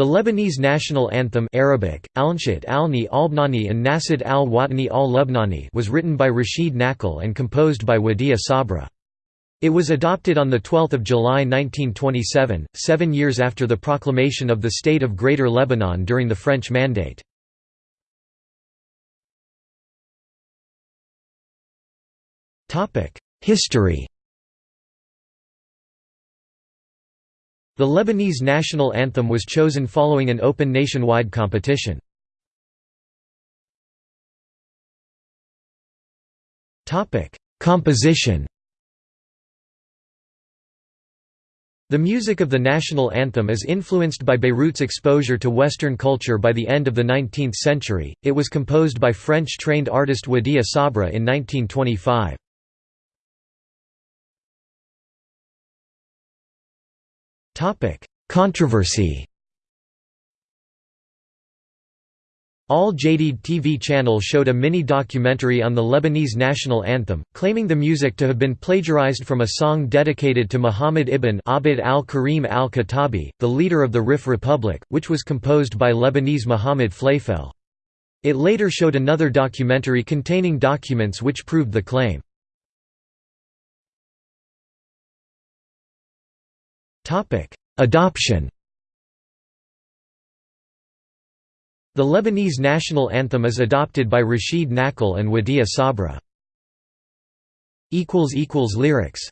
The Lebanese national anthem Arabic, Alnshit alni Albnani and Nasid al-Watani al-Lubnani was written by Rashid Nakhl and composed by Wadea Sabra. It was adopted on 12 July 1927, seven years after the proclamation of the State of Greater Lebanon during the French Mandate. History The Lebanese national anthem was chosen following an open nationwide competition. Composition The music of the national anthem is influenced by Beirut's exposure to Western culture by the end of the 19th century. It was composed by French-trained artist Wadea Sabra in 1925. Controversy Al Jadid TV channel showed a mini-documentary on the Lebanese national anthem, claiming the music to have been plagiarized from a song dedicated to Muhammad ibn Abd al-Karim al-Khattabi, the leader of the Rif Republic, which was composed by Lebanese Muhammad Flayfel. It later showed another documentary containing documents which proved the claim. Adoption The Lebanese national anthem is adopted by Rashid Nakhl and Wadea Sabra. Lyrics